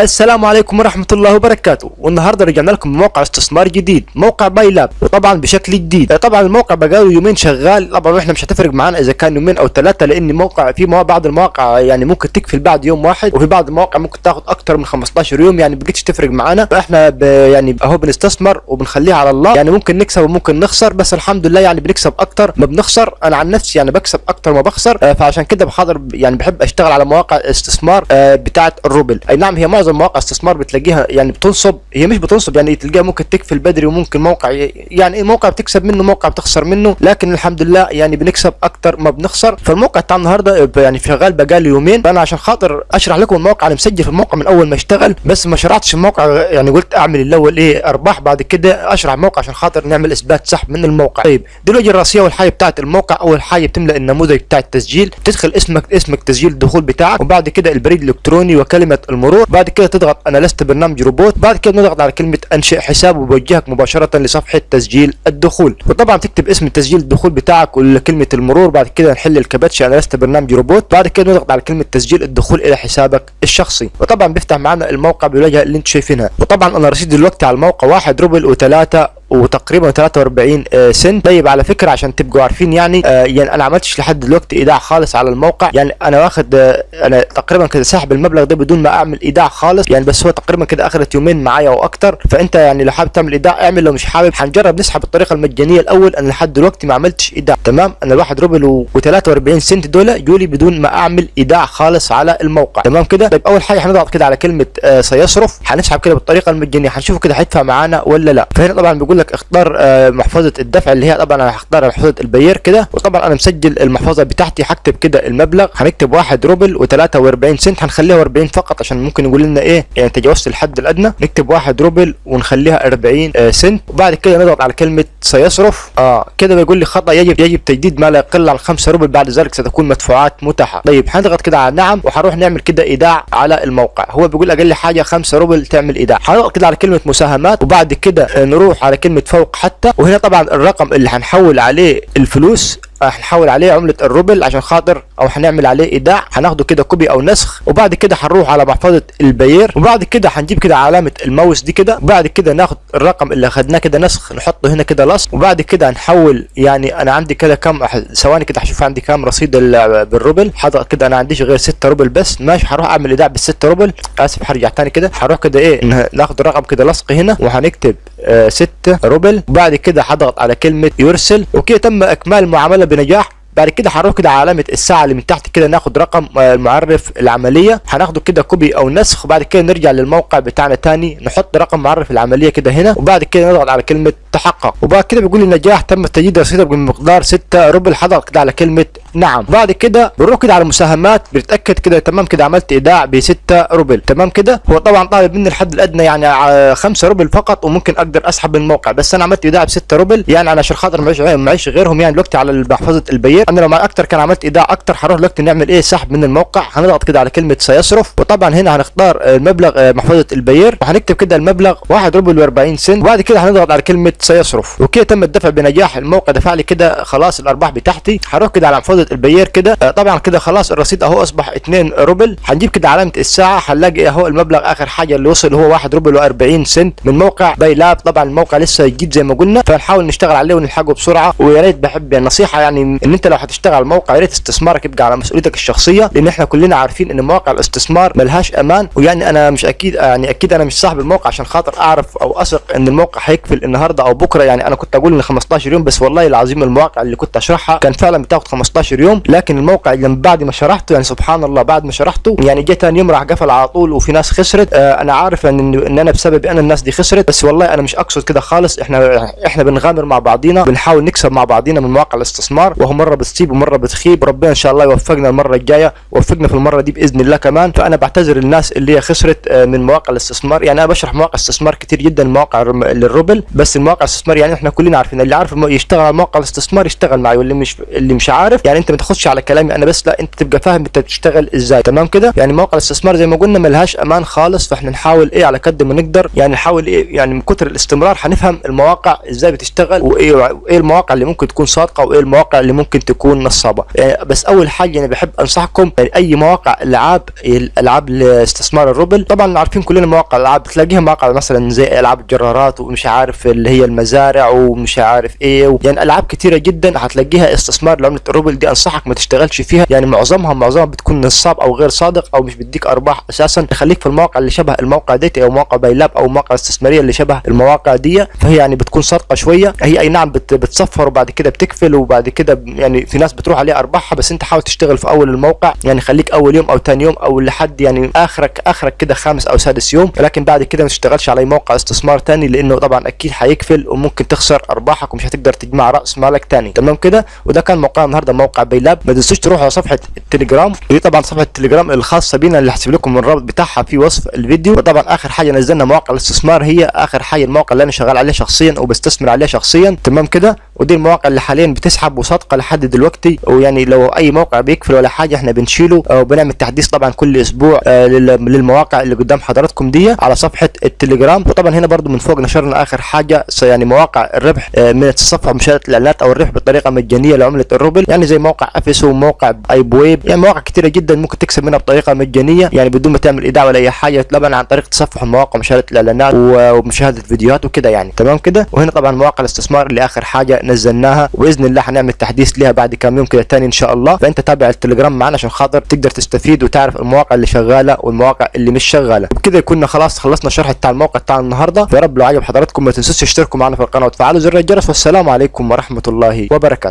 السلام عليكم ورحمة الله وبركاته. والنهاردة رجعنا لكم بموقع استثمار جديد موقع باي لاب وطبعا بشكل جديد. طبعا الموقع بقاله يومين شغال. طبعا إحنا مش هتفرق معانا إذا كان يومين أو ثلاثة لأن موقع في بعض المواقع يعني ممكن تقفل بعد يوم واحد وفي بعض المواقع ممكن تاخد أكتر من 15 يوم. يعني بقتش تفرق معانا. فإحنا يعني أهو بنستثمر وبنخليها على الله. يعني ممكن نكسب وممكن نخسر بس الحمد لله يعني بنكسب أكتر ما بنخسر. أنا عن نفسي يعني بكسب أكتر ما بخسر. آه، فعشان كده بحاضر يعني بحب أشتغل على مواقع استثمار آه، بتاعه الروبل أي نعم هي معظم مواقع استثمار بتلاقيها يعني بتنصب هي مش بتنصب يعني تلقاها ممكن تقفل بدري وممكن موقع يعني إيه موقع بتكسب منه موقع بتخسر منه لكن الحمد لله يعني بنكسب أكتر ما بنخسر. فالموقع بتاع النهارده يعني شغال بقالي يومين. فأنا عشان خاطر أشرح لكم الموقع أنا مسجل في الموقع من أول ما اشتغل بس ما شرحتش الموقع يعني قلت أعمل الأول إيه أرباح بعد كده أشرح الموقع عشان خاطر نعمل إثبات سحب من الموقع. طيب دي الوجهه الرئيسية اول حاجة بتاعت الموقع أول حاجة بتملأ النموذج بتاع التسجيل. تدخل اسمك اسمك تسجيل الدخول بتاعك وبعد كده البريد الإلكتروني وكلمة المرور. بعد كده تضغط أنا لست برنامج روبوت بعد كده نضغط على كلمة أنشئ حساب وبوجهك مباشرة لصفحة تسجيل الدخول. وطبعا تكتب اسم تسجيل الدخول بتاعك وكلمه المرور بعد كده نحل الكباتش أنا لست برنامج روبوت بعد كده نضغط على كلمة تسجيل الدخول إلى حسابك الشخصي. وطبعا بيفتح معنا الموقع بالواجهه اللي أنتم شايفينها. وطبعا أنا رصيد دلوقتي على الموقع واحد روبل وثلاثة وتقريبا 43 آه، سنت طيب على فكرة عشان تبقوا عارفين يعني آه، يعني أنا عملتش لحد دلوقتي إيداع خالص على الموقع. يعني أنا واخد آه، أنا تقريبا كده ساحب المبلغ ده بدون ما أعمل إيداع خالص. يعني بس هو تقريبا كده اخذت يومين معايا وأكتر. فأنت يعني لو حابب تعمل إيداع اعمل. لو مش حابب هنجرب نسحب الطريقة المجانية الأول. أنا لحد دلوقتي ما عملتش إيداع. تمام؟ أنا الواحد روبل و43 سنت دول جولي بدون ما أعمل إيداع خالص على الموقع. تمام كده؟ طيب أول حاجة هنضغط كده على كلمة سيصرف. هنسحب كده بالطريقة المجانية. هنشوف كده هيدفع معانا ولا لا. فهنا طبعا بيقول لك اختار آه، محفظة الدفع اللي هي طبعا أنا هختار محفظة البير كده. وطبعا أنا مسجل المحفظة بتاعتي هكتب كده المبلغ هنكتب 1 روبل و43 سنت هنخليها 40 فقط عشان ممكن يقول لنا إيه يعني تجاوزت الحد الأدنى. نكتب 1 روبل ونخليها 40 آه، سنت. وبعد كده نضغط على كلمة سيصرف. آه كده بيقول لي خطأ يجب يجب تجديد ما لا يقل عن 5 روبل. بعد ذلك ستكون مدفوعات متاحة. طيب هنضغط كده على نعم وهنروح نعمل كده إيداع على الموقع. هو بيقول أقل حاجة 5 روبل تعمل إيداع. هنضغط كده على كلمة مساهمات وبعد كده آه، نروح على كلمة فوق حتى. وهنا طبعا الرقم اللي هنحول عليه الفلوس هنحول عليه عملة الروبل عشان خاطر أو هنعمل عليه إيداع هناخده كده copy أو نسخ وبعد كده هنروح على محفظة البير وبعد كده هنجيب كده علامة الماوس دي كده وبعد كده ناخد الرقم اللي أخدناه كده نسخ نحطه هنا كده لصق وبعد كده هنحول يعني أنا عندي كده كام ثواني كده هشوف عندي كام رصيد ال- بالروبل حاضر كده أنا عنديش غير 6 روبل بس ماشي هروح أعمل إيداع بال 6 روبل آسف هرجع تاني كده هروح كده إيه ناخد الرقم كده لصق هنا وهنكتب 6 روبل وبعد كده هضغط على كلمة يرسل وكده تم إكمال المعاملة بنجاح بعد كده هنروح كده على علامة الساعة اللي من تحت كده ناخد رقم آه، المعرف العملية. هناخده كده copy أو نسخ وبعد كده نرجع للموقع بتاعنا تاني. نحط رقم معرف العملية كده هنا وبعد كده نضغط على كلمة تحقق. وبعد كده بيقول لي نجاح تم تجديد رصيدك بمقدار 6 روبل. هضغط كده على كلمة نعم. بعد كده بنروح كده على المساهمات بنتأكد كده تمام كده عملت إيداع ب 6 روبل. تمام كده؟ هو طبعا طالب مني الحد الأدنى يعني 5 روبل فقط وممكن أقدر أسحب من الموقع. بس أنا عملت إيداع ب 6 روبل يعني أنا عشان خاطر معيش غيرهم يعني دلوقتي على محفظة البير أنا لو معي أكتر كان عملت إيداع أكتر هروح دلوقتي نعمل إيه؟ سحب من الموقع. هنضغط كده على كلمة سيصرف. وطبعا هنا هنختار المبلغ آه، محفظه البير. وهنكتب كده المبلغ 1 روبل و40 سنت. وبعد كده هنضغط على كلمة سيصرف. وكده تم الدفع بنجاح. الموقع دفع لي كده خلاص الأرباح بتاعتي. هروح كده على محفظه البير كده. آه، طبعا كده خلاص الرصيد أهو أصبح 2 روبل. هنجيب كده علامة الساعة. هنلاقي أهو المبلغ آخر حاجة اللي وصل هو 1 روبل و40 سنت. من موقع باي لاب. طبعا الموقع لسه جديد زي ما قلنا. فنحاول نشتغل عليه ونلحقه بسرعة. ويا ريت بحب يعني نصيحه يعني إن أنت لو هتشتغل على الموقع يا ريت استثمارك يبقى على مسؤوليتك الشخصية لأن إحنا كلنا عارفين إن مواقع الاستثمار ملهاش أمان ويعني أنا مش أكيد يعني أكيد أنا مش صاحب الموقع عشان خاطر أعرف أو أثق إن الموقع هيقفل النهارده أو بكرة يعني أنا كنت أقول إن 15 يوم بس والله العظيم المواقع اللي كنت أشرحها كان فعلا بتاخد 15 يوم لكن الموقع لما بعد ما شرحته يعني سبحان الله بعد ما شرحته يعني جه ثاني يوم راح قفل على طول وفي ناس خسرت. آه أنا عارف إن إن أنا بسبب أنا الناس دي خسرت بس والله أنا مش أقصد كده خالص. إحنا إحنا بنغامر مع بعضينا بنحاول نكسب مع بعضينا من مواقع الاستثمار وهو مرة بتصيب ومره بتخيب ربنا إن شاء الله يوفقنا المرة الجاية وفقنا في المرة دي بإذن الله كمان. فأنا بعتذر للناس اللي هي خسرت آه، من مواقع الاستثمار. يعني أنا بشرح مواقع استثمار كتير جدا مواقع للروبل. بس المواقع الاستثمار يعني إحنا كلنا عارفين اللي عارف يشتغل على مواقع الاستثمار يشتغل معي واللي مش اللي مش عارف يعني أنت ما تاخدش على كلامي أنا بس لا أنت تبقى فاهم أنت بتشتغل إزاي. تمام كده؟ يعني مواقع الاستثمار زي ما قلنا ملهاش أمان خالص فإحنا نحاول إيه على قد ما نقدر يعني نحاول إيه يعني من كتر الاستمرار هنفهم المواقع إزاي بتشتغل وإيه وإيه المواقع اللي ممكن تكون صادقة وإيه المواقع اللي ممكن تكون نصابة. يعني بس أول حاجة أنا بحب أنصحكم يعني أي مواقع ألعاب الالعاب لاستثمار الروبل طبعا عارفين كلنا مواقع الألعاب تلاقيها مواقع مثلا زي ألعاب الجرارات ومش عارف اللي هي المزارع ومش عارف إيه. يعني ألعاب كتيرة جدا هتلاقيها استثمار لعملة الروبل دي أنصحك ما تشتغلش فيها. يعني معظمها معظمها بتكون نصاب أو غير صادق أو مش بيديك أرباح أساسا. خليك في المواقع اللي شبه الموقع ديت أو موقع بايلاب أو مواقع استثمارية اللي شبه المواقع دي فهي يعني بتكون صادقة شوية. هي أي نعم بت... بتصفر وبعد كده بتقفل وبعد كده يعني في ناس بتروح عليها أرباحها بس أنت حاول تشتغل في أول الموقع يعني خليك أول يوم أو ثاني يوم أو لحد يعني آخرك آخرك كده خامس أو سادس يوم لكن بعد كده ما تشتغلش على موقع استثمار ثاني لأنه طبعا أكيد هيقفل وممكن تخسر أرباحك ومش هتقدر تجمع رأس مالك ثاني تمام كده؟ وده كان موقع النهارده موقع بايلاب ما تنسوش تروحوا على صفحة التليجرام. ودي طبعا صفحة التليجرام الخاصة بينا اللي هسيب لكم الرابط بتاعها في وصف الفيديو. وطبعا آخر حاجة نزلنا مواقع الاستثمار هي آخر حاجة الموقع اللي أنا شغال عليه شخصيا وبستثمر عليه شخصيا. تمام كده؟ ودي المواقع اللي حاليا بتسحب وصادقة لحد دلوقتي ويعني لو أي موقع بيقفل ولا حاجة إحنا بنشيله. وبنعمل تحديث طبعا كل أسبوع آه للمواقع اللي قدام حضراتكم دي على صفحة التليجرام. وطبعا هنا برضو من فوق نشرنا آخر حاجة يعني مواقع الربح آه من التصفح مشاهده الإعلانات أو الربح بطريقة مجانية لعملة الروبل. يعني زي موقع أفيسو وموقع اي بويب يعني مواقع كتيرة جدا ممكن تكسب منها بطريقة مجانية. يعني بدون ما تعمل إيداع ولا أي حاجة طبعا عن طريق تصفح المواقع ومشاهده الإعلانات ومشاهدة فيديوهات وكده يعني. تمام كده؟ وهنا طبعا مواقع الاستثمار اللي آخر حاجة نزلناها. باذن الله هنعمل تحديث ليها بعد كام يوم كده تاني إن شاء الله. فأنت تابع التليجرام معنا عشان خاطر تقدر تستفيد وتعرف المواقع اللي شغالة والمواقع اللي مش شغالة. وبكده كنا خلاص خلصنا الشرح بتاع الموقع بتاع النهارده. يا رب لو عجب حضراتكم ما تنسوش تشتركوا معنا في القناة وتفعلوا زر الجرس. والسلام عليكم ورحمة الله وبركاته.